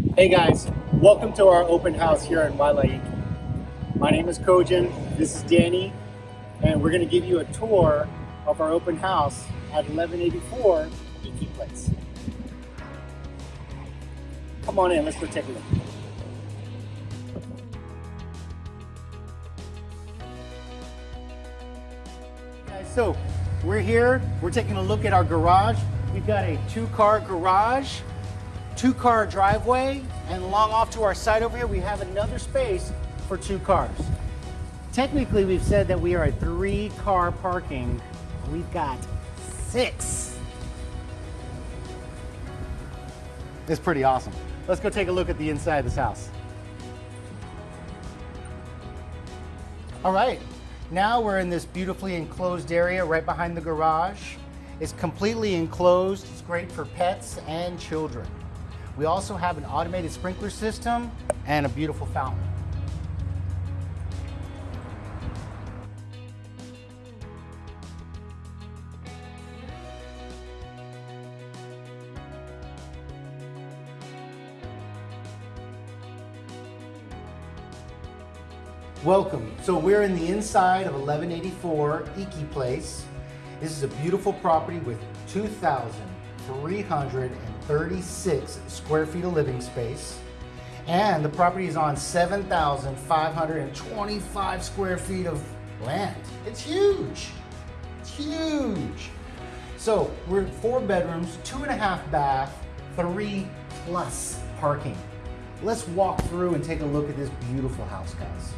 Hey guys, welcome to our open house here in Wailaiki. My name is Kojin, this is Danny, and we're going to give you a tour of our open house at 1184 Iki Place. Come on in, let's go take a look. Guys, so we're here, we're taking a look at our garage. We've got a two car garage two car driveway and along off to our side over here, we have another space for two cars. Technically, we've said that we are a three car parking. We've got six. It's pretty awesome. Let's go take a look at the inside of this house. All right, now we're in this beautifully enclosed area right behind the garage. It's completely enclosed. It's great for pets and children. We also have an automated sprinkler system and a beautiful fountain. Welcome. So we're in the inside of 1184 Iki Place. This is a beautiful property with 2,300 36 square feet of living space. And the property is on 7,525 square feet of land. It's huge. It's huge. So we're four bedrooms, two and a half bath, three plus parking. Let's walk through and take a look at this beautiful house, guys.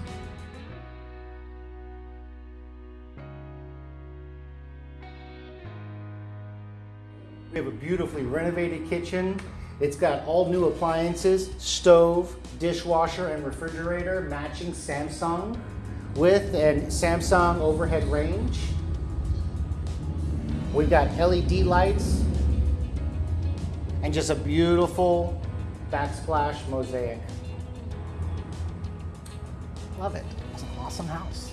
We have a beautifully renovated kitchen. It's got all new appliances, stove, dishwasher, and refrigerator, matching Samsung with a Samsung overhead range. We've got LED lights and just a beautiful backsplash mosaic. Love it. It's an awesome house.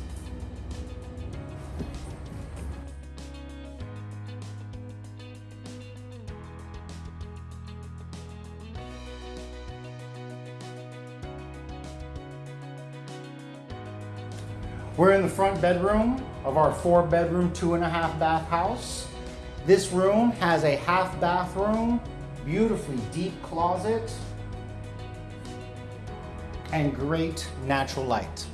We're in the front bedroom of our four bedroom, two and a half bath house. This room has a half bathroom, beautifully deep closet, and great natural light.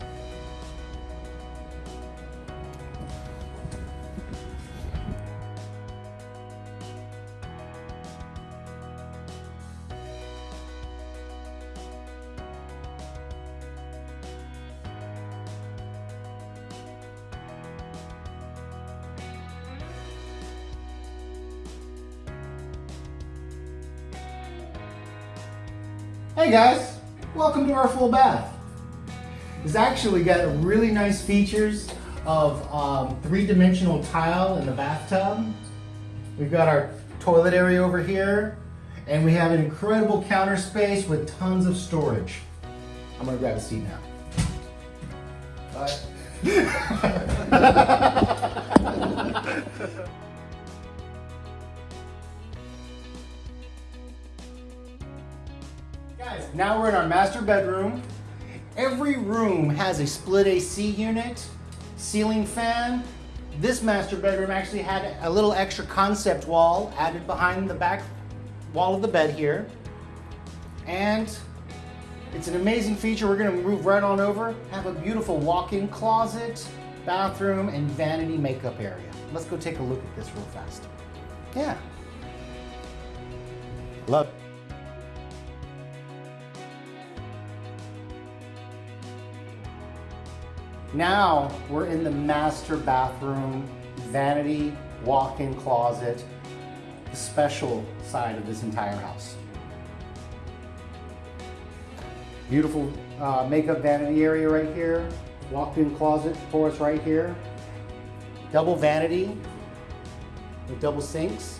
Hey guys, welcome to our full bath. It's actually got really nice features of um, three-dimensional tile in the bathtub. We've got our toilet area over here, and we have an incredible counter space with tons of storage. I'm gonna grab a seat now. Bye. now we're in our master bedroom. Every room has a split AC unit, ceiling fan. This master bedroom actually had a little extra concept wall added behind the back wall of the bed here. And it's an amazing feature. We're gonna move right on over, have a beautiful walk-in closet, bathroom, and vanity makeup area. Let's go take a look at this real fast. Yeah. Love Now we're in the master bathroom, vanity, walk-in closet, the special side of this entire house. Beautiful uh, makeup vanity area right here, walk-in closet for us right here, double vanity with double sinks.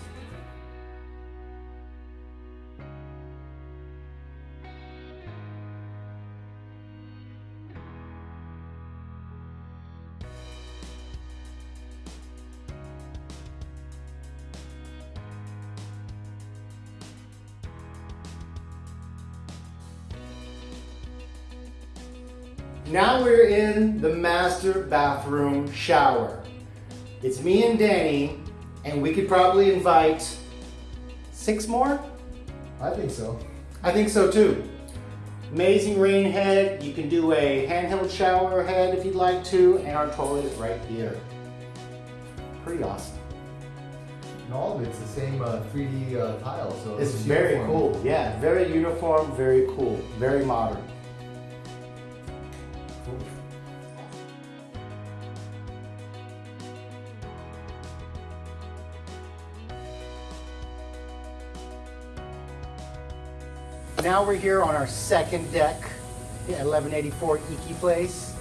Now we're in the master bathroom shower. It's me and Danny, and we could probably invite six more? I think so. I think so too. Amazing rain head. You can do a handheld shower head if you'd like to, and our toilet is right here. Pretty awesome. And all of it's the same uh, 3D uh, tile, so It's very uniform. cool. Yeah, very uniform, very cool, very modern. Now we're here on our second deck at 1184 Iki Place.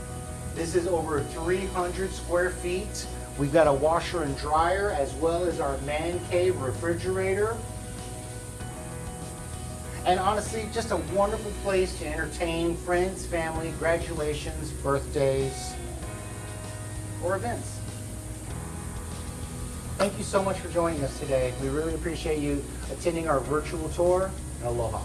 This is over 300 square feet. We've got a washer and dryer as well as our man cave refrigerator. And honestly, just a wonderful place to entertain friends, family, graduations, birthdays, or events. Thank you so much for joining us today. We really appreciate you attending our virtual tour. Aloha.